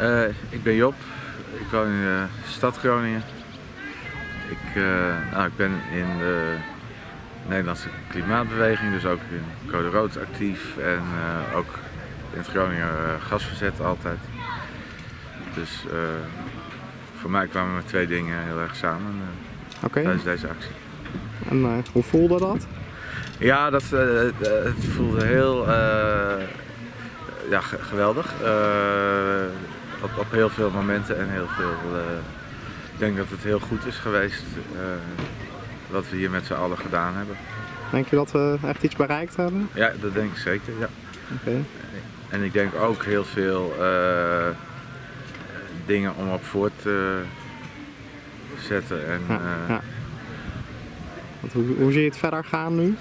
Uh, ik ben Job, ik woon in de stad Groningen. Ik, uh, nou, ik ben in de Nederlandse klimaatbeweging, dus ook in Code Rood actief en uh, ook in het Groninger gasverzet altijd. Dus voor mij kwamen er twee dingen heel erg samen okay. tijdens deze actie. En hoe voelde dat? Ja, dat, het voelde heel ja, geweldig. Uh, op, op, heel veel momenten en heel veel. Uh, ik denk dat het heel goed is geweest uh, wat we hier met z'n allen gedaan hebben. Denk je dat we echt iets bereikt hebben? Ja, dat denk ik zeker. Ja. Okay. En ik denk ook heel veel dingen om op voort te zetten. En, ja, ja. Hoe, hoe zie je het verder gaan nu?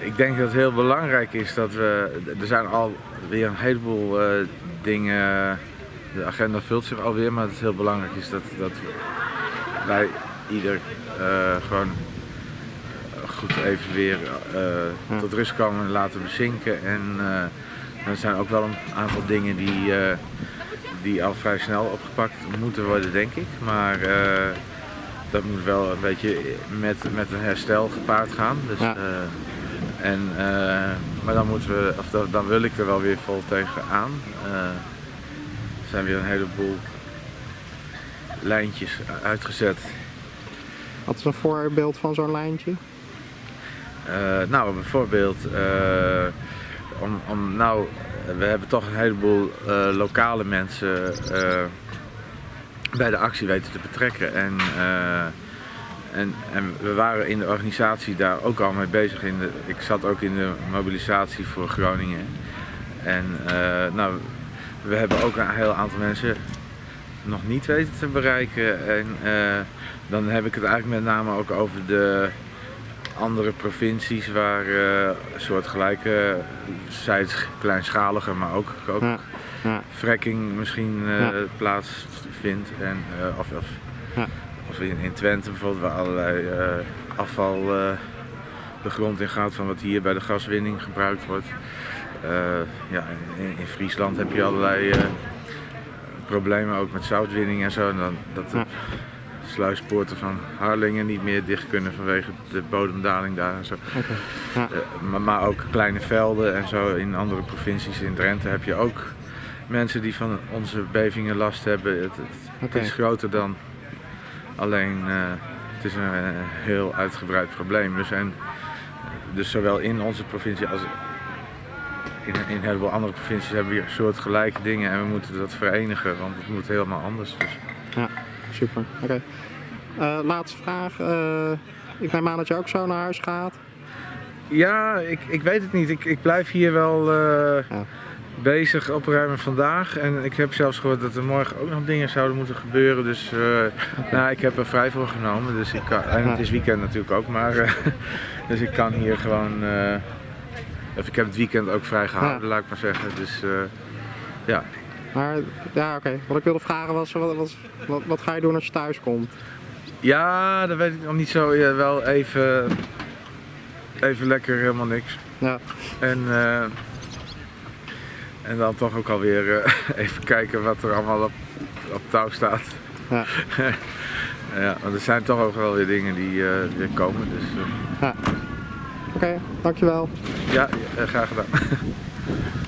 Ik denk dat het heel belangrijk is dat we, er zijn alweer een heleboel uh, dingen, de agenda vult zich alweer, maar het is heel belangrijk is dat, dat wij ieder uh, gewoon goed even weer uh, tot rust komen en laten bezinken. En er zijn ook wel een aantal dingen die, die al vrij snel opgepakt moeten worden, denk ik. Maar dat moet wel een beetje met, met een herstel gepaard gaan. Dus, ja. En, uh, maar dan, moeten we, of dan, dan, wil ik er wel weer vol tegenaan. Uh, er zijn weer een heleboel lijntjes uitgezet. Wat is een voorbeeld van zo'n lijntje? Nou, bijvoorbeeld, om, om, nou, we hebben toch een heleboel lokale mensen bij de actie weten te betrekken. En, en, en, we waren in de organisatie daar ook al mee bezig. In de, ik zat ook in de mobilisatie voor Groningen. En uh, nou, we hebben ook een heel aantal mensen nog niet weten te bereiken. En uh, dan heb ik het eigenlijk met name ook over de andere provincies waar uh, een soort gelijke, zijds kleinschaliger, maar ook, ook ja, ja. fracking misschien ja. plaatsvindt. En, of, of of in, in Twente bijvoorbeeld, waar allerlei afval de grond in gaat van wat hier bij de gaswinning gebruikt wordt. Ja, in, in, Friesland heb je allerlei problemen ook met zoutwinning en zo. En dan, dat sluispoorten van Harlingen niet meer dicht kunnen vanwege de bodemdaling daar en zo. Okay. Ja. Maar, maar, ook kleine velden en zo in andere provincies. In Drenthe heb je ook mensen die van onze bevingen last hebben. Het, het, okay. het is groter dan Alleen uh, het is een heel uitgebreid probleem. We zijn dus zowel in onze provincie als in, in een heleboel andere provincies hebben we soortgelijke dingen en we moeten dat verenigen, want het moet helemaal anders. Dus. Ja, super. Oké. Okay. Uh, laatste vraag. Uh, ik neem aan dat je ook zo naar huis gaat. Ja, ik, ik weet het niet. Ik, ik blijf hier wel. Uh, ja bezig opruimen vandaag. En ik heb zelfs gehoord dat er morgen ook nog dingen zouden moeten gebeuren. Dus nou, ik heb er vrij voor genomen. Dus ik kan, en het is weekend natuurlijk ook. Maar, dus ik kan hier gewoon... Of ik heb het weekend ook vrij gehouden, laat ik maar zeggen. Dus ja. Maar ja, oké. Okay. Wat ik wilde vragen was, wat, wat, wat, wat, ga je doen als je thuis komt? Ja, dat weet ik nog niet zo. Ja, wel even, even lekker helemaal niks. Ja. En en dan toch ook alweer uh, even kijken wat er allemaal op, op touw staat. Ja. ja, want er zijn toch ook wel weer dingen die uh, weer komen. Dus, ja. Oké, okay, dankjewel. Ja, graag gedaan.